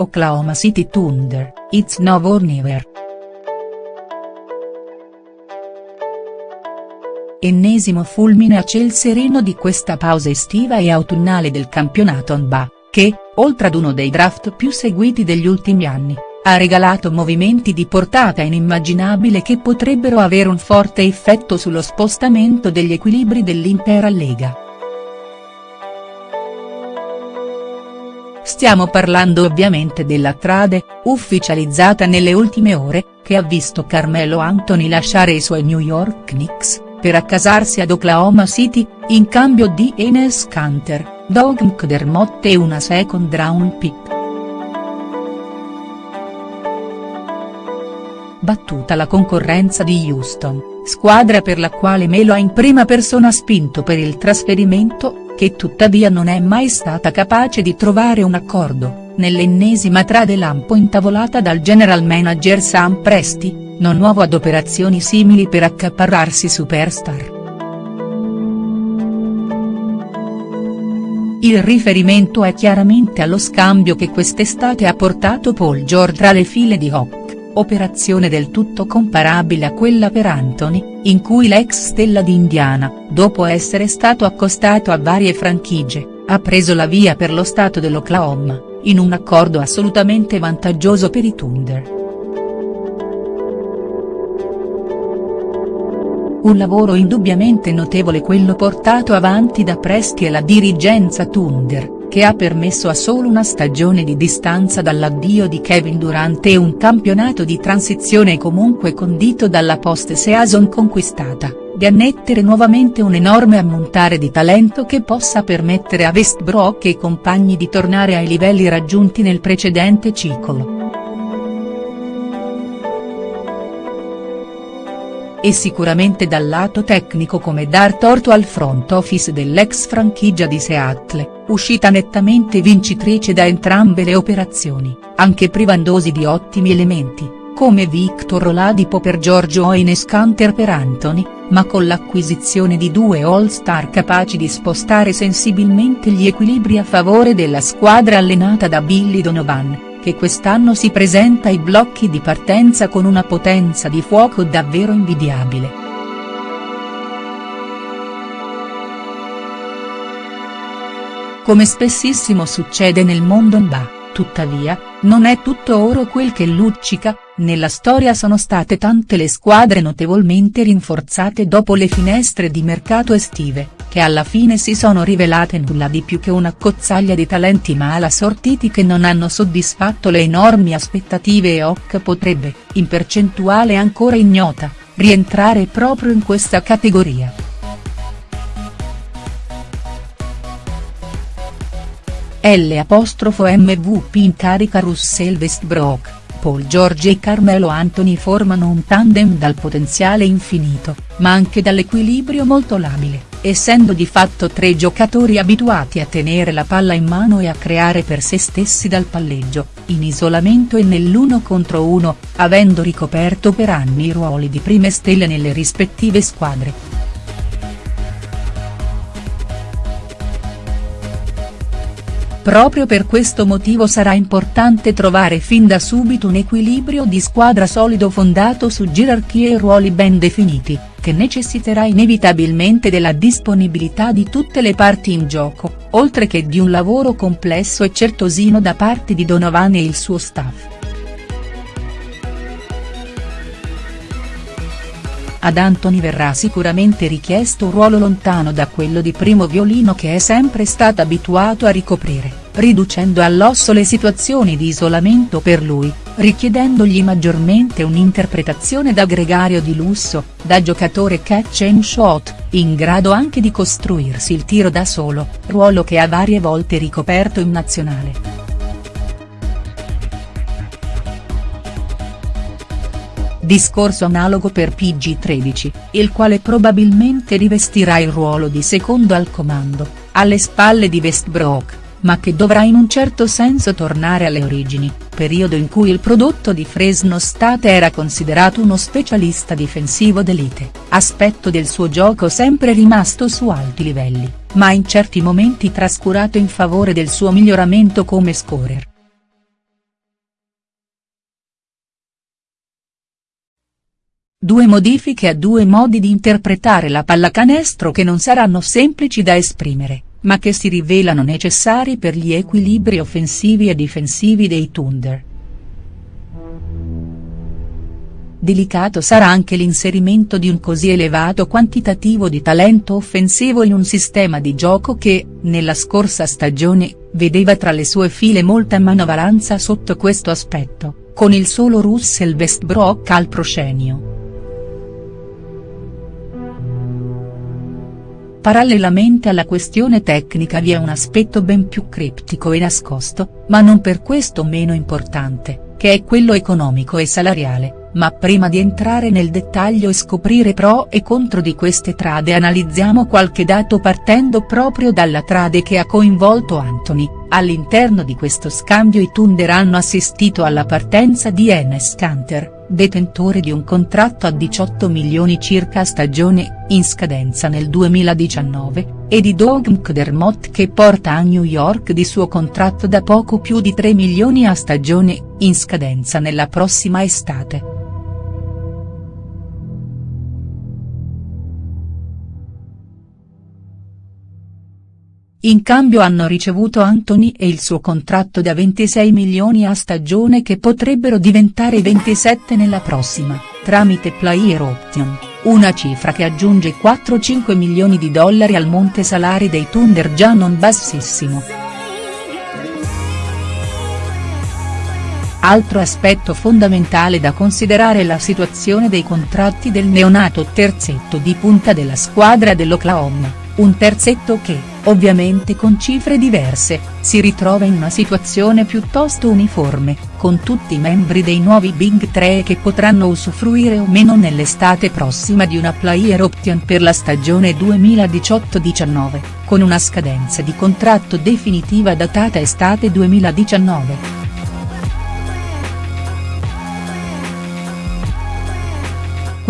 Oklahoma City Thunder, It's Now or Never. Ennesimo fulmine a ciel sereno di questa pausa estiva e autunnale del campionato NBA, che, oltre ad uno dei draft più seguiti degli ultimi anni, ha regalato movimenti di portata inimmaginabile che potrebbero avere un forte effetto sullo spostamento degli equilibri dell'intera Lega. Stiamo parlando ovviamente della trade, ufficializzata nelle ultime ore, che ha visto Carmelo Anthony lasciare i suoi New York Knicks, per accasarsi ad Oklahoma City, in cambio di Enes Kanter, Doug McDermott e una second round pick. battuta la concorrenza di Houston, squadra per la quale Melo ha in prima persona spinto per il trasferimento, che tuttavia non è mai stata capace di trovare un accordo, nell'ennesima trade lampo intavolata dal general manager Sam Presti, non nuovo ad operazioni simili per accaparrarsi superstar. Il riferimento è chiaramente allo scambio che quest'estate ha portato Paul George tra le file di Hawk operazione del tutto comparabile a quella per Anthony, in cui l'ex stella di Indiana, dopo essere stato accostato a varie franchigie, ha preso la via per lo stato dell'Oklahoma, in un accordo assolutamente vantaggioso per i Thunder. Un lavoro indubbiamente notevole quello portato avanti da Presti e la dirigenza Thunder che ha permesso a solo una stagione di distanza dall'addio di Kevin Durant e un campionato di transizione comunque condito dalla post-season conquistata, di annettere nuovamente un enorme ammontare di talento che possa permettere a Westbrook e compagni di tornare ai livelli raggiunti nel precedente ciclo. e sicuramente dal lato tecnico come dar torto al front office dell'ex franchigia di Seattle, uscita nettamente vincitrice da entrambe le operazioni, anche privandosi di ottimi elementi, come Victor Oladipo per Giorgio Ines Canter per Anthony, ma con l'acquisizione di due all-star capaci di spostare sensibilmente gli equilibri a favore della squadra allenata da Billy Donovan che quest'anno si presenta ai blocchi di partenza con una potenza di fuoco davvero invidiabile. Come spessissimo succede nel mondo NBA, tuttavia, non è tutto oro quel che luccica, nella storia sono state tante le squadre notevolmente rinforzate dopo le finestre di mercato estive che alla fine si sono rivelate nulla di più che una cozzaglia di talenti mala sortiti che non hanno soddisfatto le enormi aspettative e Hoc potrebbe, in percentuale ancora ignota, rientrare proprio in questa categoria. L'MVP in carica Russell Westbrook Paul George e Carmelo Anthony formano un tandem dal potenziale infinito, ma anche dall'equilibrio molto labile, essendo di fatto tre giocatori abituati a tenere la palla in mano e a creare per se stessi dal palleggio, in isolamento e nell'uno contro uno, avendo ricoperto per anni i ruoli di prime stelle nelle rispettive squadre. Proprio per questo motivo sarà importante trovare fin da subito un equilibrio di squadra solido fondato su gerarchie e ruoli ben definiti, che necessiterà inevitabilmente della disponibilità di tutte le parti in gioco, oltre che di un lavoro complesso e certosino da parte di Donovan e il suo staff. Ad Anthony verrà sicuramente richiesto un ruolo lontano da quello di primo violino che è sempre stato abituato a ricoprire, riducendo all'osso le situazioni di isolamento per lui, richiedendogli maggiormente un'interpretazione da gregario di lusso, da giocatore catch and shot, in grado anche di costruirsi il tiro da solo, ruolo che ha varie volte ricoperto in nazionale. Discorso analogo per PG13, il quale probabilmente rivestirà il ruolo di secondo al comando, alle spalle di Westbrook, ma che dovrà in un certo senso tornare alle origini, periodo in cui il prodotto di Fresno State era considerato uno specialista difensivo d'elite, aspetto del suo gioco sempre rimasto su alti livelli, ma in certi momenti trascurato in favore del suo miglioramento come scorer. Due modifiche a due modi di interpretare la pallacanestro che non saranno semplici da esprimere, ma che si rivelano necessari per gli equilibri offensivi e difensivi dei Thunder. Delicato sarà anche l'inserimento di un così elevato quantitativo di talento offensivo in un sistema di gioco che, nella scorsa stagione, vedeva tra le sue file molta manovalanza sotto questo aspetto, con il solo Russell Westbrook al proscenio. Parallelamente alla questione tecnica vi è un aspetto ben più criptico e nascosto, ma non per questo meno importante, che è quello economico e salariale ma prima di entrare nel dettaglio e scoprire pro e contro di queste trade analizziamo qualche dato partendo proprio dalla trade che ha coinvolto Anthony, all'interno di questo scambio i Thunder hanno assistito alla partenza di Enes Kanter, detentore di un contratto a 18 milioni circa a stagione, in scadenza nel 2019, e di Doug McDermott che porta a New York di suo contratto da poco più di 3 milioni a stagione, in scadenza nella prossima estate. In cambio hanno ricevuto Anthony e il suo contratto da 26 milioni a stagione che potrebbero diventare 27 nella prossima, tramite player option, una cifra che aggiunge 4-5 milioni di dollari al monte salari dei Thunder già non bassissimo. Altro aspetto fondamentale da considerare è la situazione dei contratti del neonato terzetto di punta della squadra dell'Oklahoma un terzetto che, ovviamente con cifre diverse, si ritrova in una situazione piuttosto uniforme, con tutti i membri dei nuovi Big 3 che potranno usufruire o meno nell'estate prossima di una player option per la stagione 2018-19, con una scadenza di contratto definitiva datata estate 2019.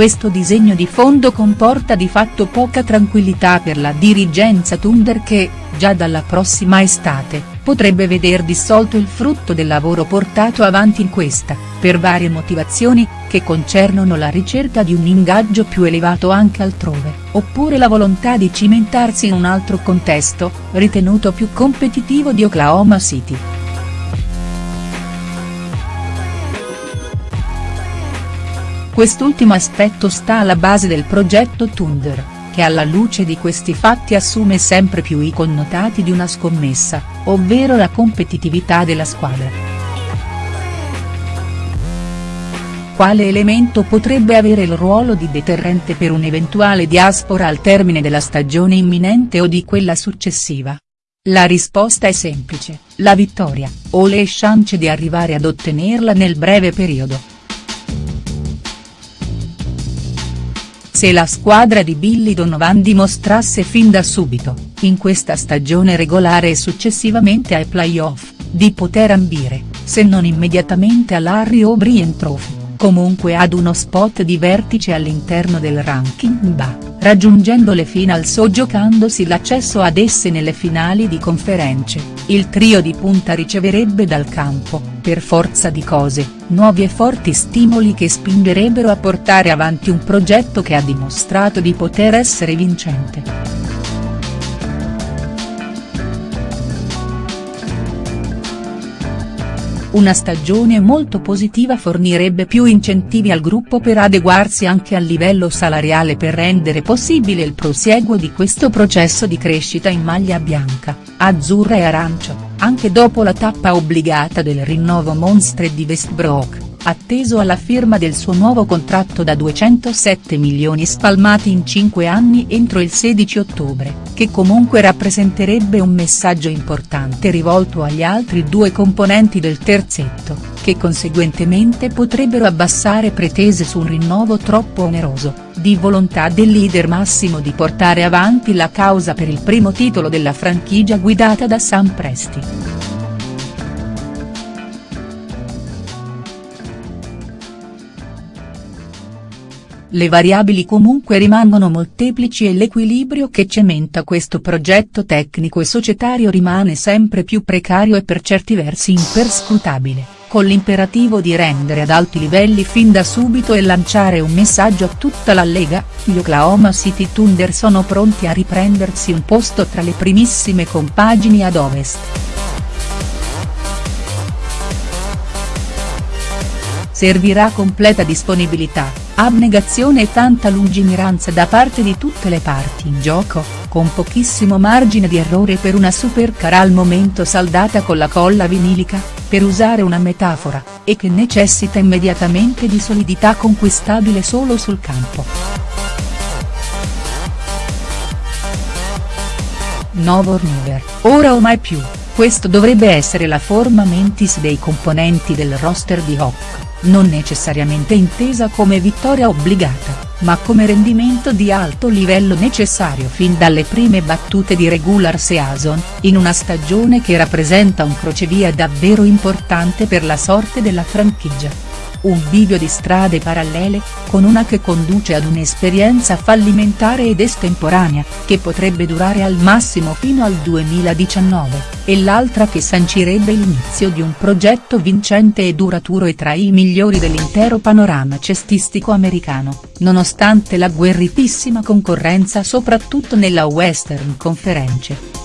Questo disegno di fondo comporta di fatto poca tranquillità per la dirigenza Thunder che, già dalla prossima estate, potrebbe veder dissolto il frutto del lavoro portato avanti in questa, per varie motivazioni, che concernono la ricerca di un ingaggio più elevato anche altrove, oppure la volontà di cimentarsi in un altro contesto, ritenuto più competitivo di Oklahoma City. Quest'ultimo aspetto sta alla base del progetto Thunder, che alla luce di questi fatti assume sempre più i connotati di una scommessa, ovvero la competitività della squadra. Quale elemento potrebbe avere il ruolo di deterrente per un'eventuale diaspora al termine della stagione imminente o di quella successiva? La risposta è semplice, la vittoria, o le chance di arrivare ad ottenerla nel breve periodo. Se la squadra di Billy Donovan dimostrasse fin da subito, in questa stagione regolare e successivamente ai playoff, di poter ambire, se non immediatamente all'Harry O'Brien Trophy, comunque ad uno spot di vertice all'interno del ranking BA, raggiungendo le finals o giocandosi l'accesso ad esse nelle finali di conference, il trio di punta riceverebbe dal campo, per forza di cose, nuovi e forti stimoli che spingerebbero a portare avanti un progetto che ha dimostrato di poter essere vincente. Una stagione molto positiva fornirebbe più incentivi al gruppo per adeguarsi anche a livello salariale per rendere possibile il prosieguo di questo processo di crescita in maglia bianca, azzurra e arancio, anche dopo la tappa obbligata del rinnovo monstre di Westbrook atteso alla firma del suo nuovo contratto da 207 milioni spalmati in 5 anni entro il 16 ottobre, che comunque rappresenterebbe un messaggio importante rivolto agli altri due componenti del terzetto, che conseguentemente potrebbero abbassare pretese su un rinnovo troppo oneroso, di volontà del leader massimo di portare avanti la causa per il primo titolo della franchigia guidata da Sam Presti. Le variabili comunque rimangono molteplici e l'equilibrio che cementa questo progetto tecnico e societario rimane sempre più precario e per certi versi imperscrutabile, con l'imperativo di rendere ad alti livelli fin da subito e lanciare un messaggio a tutta la Lega, gli Oklahoma City Thunder sono pronti a riprendersi un posto tra le primissime compagini ad ovest. Servirà completa disponibilità, abnegazione e tanta lungimiranza da parte di tutte le parti in gioco, con pochissimo margine di errore per una supercar al momento saldata con la colla vinilica, per usare una metafora, e che necessita immediatamente di solidità conquistabile solo sul campo. Novo River, ora o mai più, questo dovrebbe essere la forma mentis dei componenti del roster di Hawk non necessariamente intesa come vittoria obbligata, ma come rendimento di alto livello necessario fin dalle prime battute di regular season, in una stagione che rappresenta un crocevia davvero importante per la sorte della franchigia un bivio di strade parallele, con una che conduce ad un'esperienza fallimentare ed estemporanea, che potrebbe durare al massimo fino al 2019, e l'altra che sancirebbe l'inizio di un progetto vincente e duraturo e tra i migliori dell'intero panorama cestistico americano, nonostante la guerritissima concorrenza soprattutto nella Western Conference.